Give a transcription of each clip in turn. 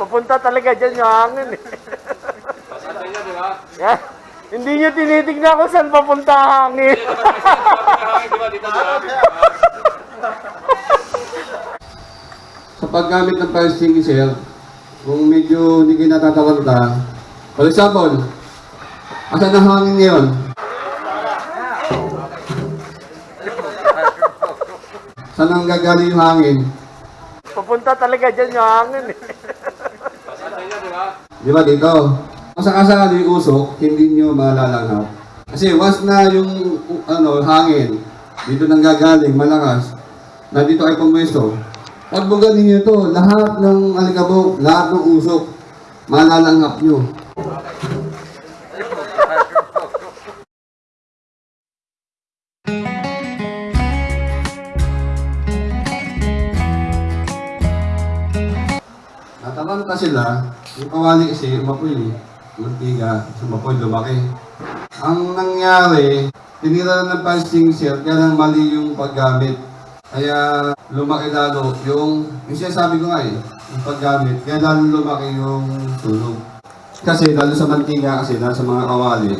Papunta talaga dyan yung hangin eh. Yeah. Hindi nyo tinitignan kung saan papunta ang hangin. Sa paggamit ng fire extinguisher, kung medyo hindi kayo natatalanta, for example, asan ang hangin ngayon? Saan ang gagaling yung hangin? Papunta talaga dyan yung hangin eh. Di ba dito? Kung sakasakali yung usok, hindi nyo malalanghap. Kasi once na yung ano, hangin, dito nang gagaling, malakas, nandito ay pumwesto, pag buganin nyo to, lahat ng alikabok, lahat ng usok, malalanghap nyo. Natalanta sila, yung kawali kasi umapoy. Mantiga, sumapoy, lumaki. Ang nangyari, tinira ng fasting shell, kaya lang mali yung paggamit. Kaya lumaki lalo yung, yung sinasabi ko nga eh, yung paggamit, kaya lalo lumaki yung sunog. Kasi lalo sa mantiga, kasi lalo sa mga kawali.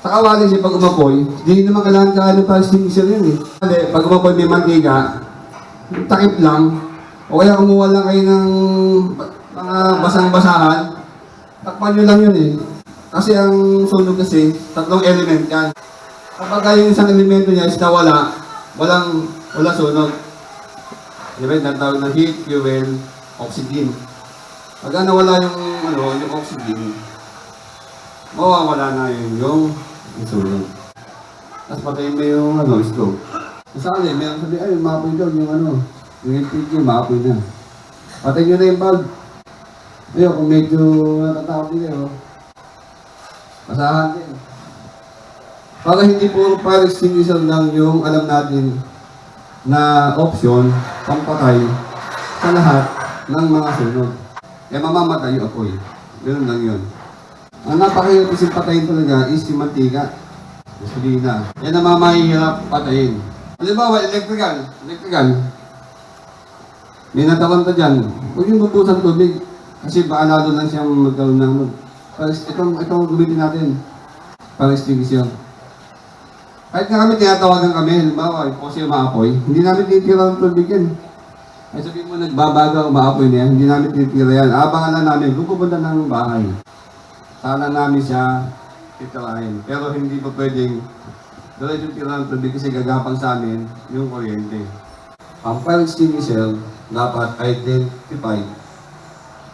Sa kawali kasi pag umapoy, hindi naman kailangan kaano fasting shell yun eh. Kasi pag umapoy may mantiga, takip lang, o kaya kumuha lang kayo ng mga basang-basahan, takpan nyo lang yun eh. Kasi ang sunog kasi, tatlong element yan. Kapag yung isang elemento niya is nawala, walang, wala sunog. Di ba, natawag na heat, fuel, oxygen. Pag nawala yung, ano, yung oxygen, mawawala na yun yung, yung sunog. Tapos patayin mo yung, ano, stove. Kasali, meron sabi, ay, mapoy daw yung, ano, yung LPG, mapoy na. Patayin nyo na yung bulb. Ayun, kung medyo natatakot din kayo, Basahan din. Para hindi puro fire extinguisher lang yung alam natin na option pampatay sa lahat ng mga sunog. Kaya mamamatay yung apoy. Ganun lang yun. Ang napakahirap isip patayin talaga is yung mantika. Gasolina. Yan ang mamahihirap patayin. Halimbawa, electrical. Electrical. May natalanta dyan. Huwag yung bubusan tubig. Kasi baka lalo lang siyang magkaroon ng itong, itong gamitin natin. Para extinguisher. Kahit nga kami tinatawagan kami, halimbawa, yung kasi umaapoy, hindi namin titira ng tubig yan. Ay sabihin mo, nagbabaga, umaapoy na yan, hindi namin titira yan. Abangan lang namin, kung pupunta ng bahay. Sana namin siya titirahin. Pero hindi pa pwedeng diretso tira ng tubig kasi gagapang sa amin yung kuryente. Ang fire extinguisher dapat identify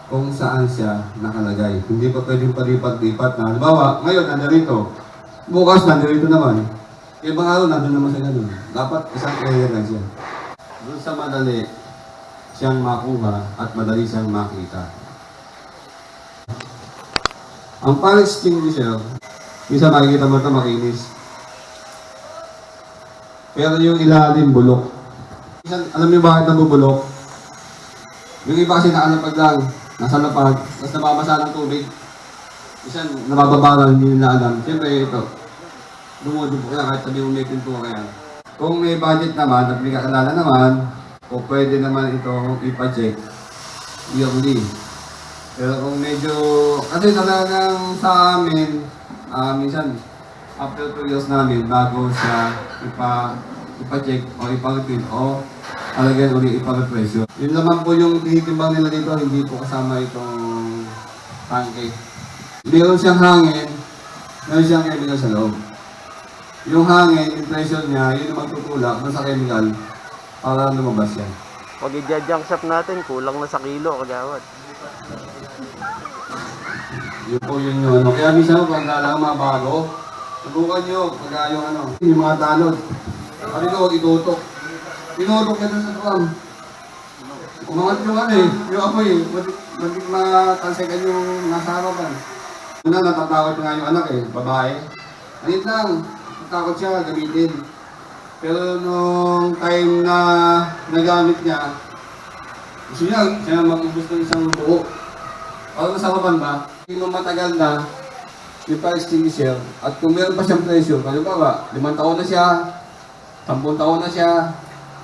kung saan siya nakalagay. Hindi pa pwedeng palipat-lipat na. Halimbawa, ngayon, nandarito. Bukas, nandarito naman. Ibang araw, nandun naman sa ganun. Dapat isang area lang siya. Doon sa madali siyang makuha at madali siyang makita. Ang fire extinguisher, isa makikita mo ito makinis. Pero yung ilalim, bulok. Minsan, alam niyo bakit nabubulok? Yung iba kasi nakalapag lang, nasa lapag, tapos nababasa ng tubig. Minsan, nabababa lang, hindi nila alam. Siyempre, ito, dumudubo ka kahit sabi mo may pintura yan. Kung may budget naman, at may kakilala naman, o pwede naman ito ipa-check yearly. Pero kung medyo, kasi talagang sa amin, ah, minsan, after 2 years namin, bago siya ipa, ipa-check o ipa-repeat o alagyan ulit ipa-represyo. Yun naman po yung tinitimbang nila dito, hindi po kasama itong tangke. Meron siyang hangin, meron siyang chemical sa loob. Yung hangin, yung pressure niya, yun yung magtutulak dun sa chemical para lumabas yan. Pag i-junk shop natin, kulang na sa kilo, kagawad. Yun po yun yung ano. Kaya minsan pag mga bago, subukan nyo pag yung ano, yung mga tanod. Ko, huwag itutok. Tinutok dun sa drum. Umangat yung ano eh, yung apoy eh. Maging matalsekan yung nasa harapan. Una, natatakot nga yung anak eh, babae. Ayun lang, natakot siya, gamitin. Pero nung time na nagamit niya, gusto niya, siya mag-ubus ng isang buo. Para sa kapan ba, mo matagal na yung fire extinguisher at kung meron pa siyang kaya ba, limang taon na siya, sampung taon na siya,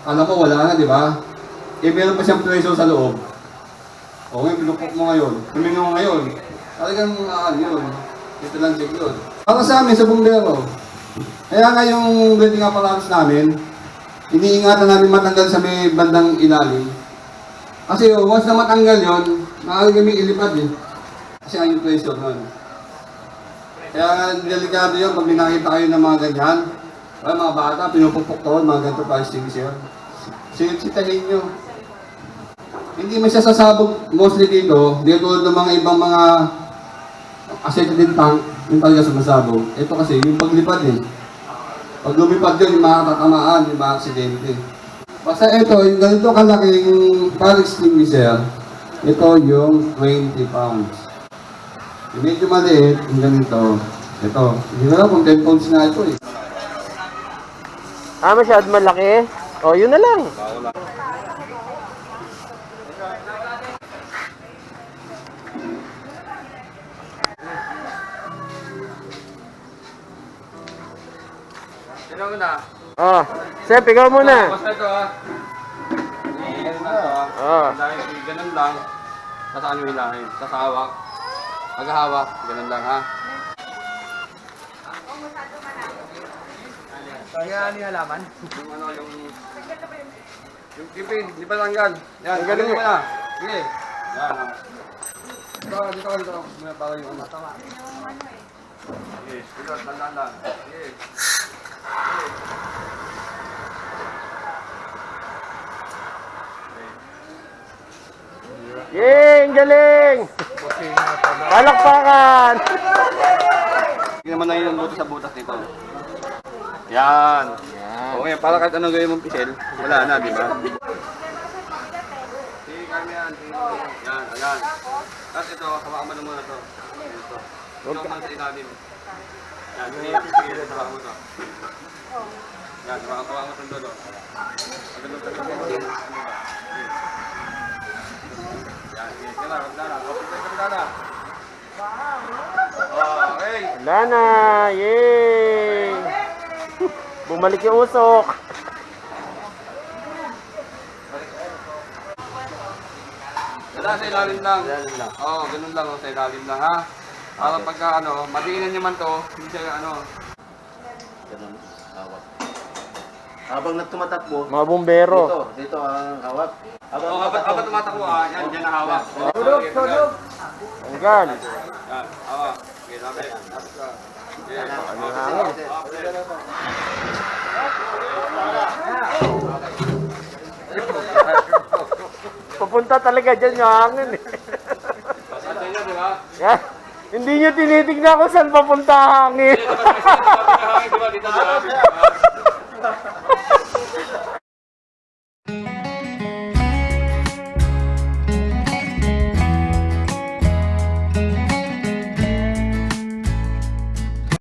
alam mo wala na, di ba? Eh meron pa siyang presyo sa loob. O ngayon, pinupok mo ngayon, tumingo ngayon, talagang ah, yun, ito lang check yun. Para sa amin, sa bumbero, kaya nga yung building apparatus namin, iniingatan namin matanggal sa may bandang ilalim. Kasi once na matanggal yon, maaari kami ilipad eh. Kasi ang yung pressure nun. Kaya delikado yun pag may nakita kayo ng mga ganyan. Ay, mga bata, pinupukpok to, mga ganito pa extinguisher. Sitahin nyo. Hindi man siya sasabog mostly dito, dito ng mga ibang mga acetylene tank, yung talaga sumasabog. Ito kasi, yung paglipad eh. Pag lumipad yun, yung makakatamaan, yung mga aksidente. Basta ito, yung ganito kalaking fire extinguisher, ito yung 20 pounds. Yung medyo maliit, yung ganito, ito. Hindi ko alam kung 10 pounds na ito eh. Ah, masyad malaki? O, yun na lang. Sino muna? Oh, Sep, ikaw muna. Basta ito ah. Ah. Oh. Dahil ganun lang. Sa saan yung hilahin? Sa hawak. Maghahawak. Ganun lang ha. Kaya ano yung halaman? Yung ano yung... Yung kipin, di pa tanggal. Yan, galing mo na. Sige. Yan ah. Dito ka, dito ka, dito ka. May para yung ano. Sige, dito, tandaan lang. Sige. Yay, ang galing! Palakpakan! Hindi naman na yung butas sa butas dito. Yan. Okay, para kahit anong gawin mong pisel, wala na, di ba? Yan. Yan, ayan. Tapos ito, hawakan mo na muna to. Ito. Ito naman sa ilalim. Yan, sige, sige, hawakan mo to. Yan, hawakan mo to doon. Pagdating sa pisel. Yan, sige, kailangan, kailangan. Okay, kailangan. Okay. Wala na! Yay! Bumalik yung usok. Wala sa ilalim lang. Oo, oh, ganun lang oh, sa ilalim lang ha. Para pagka ano, madiinan niyo man to, hindi siya ano. Ganun, hawak. Habang nagtumatakbo, Mga bumbero. dito, dito ang hawak. Habang oh, habang habang tumatakbo ah, yan, dyan na hawak. Tulog, tulog. Hanggan. Yan, hawak. Okay, ka. Yes. Ano? Pupunta talaga dyan yung hangin eh. Basta dyan, di ba? Yan. Hindi nyo tinitignan kung saan papunta ang hangin.